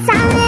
sangre.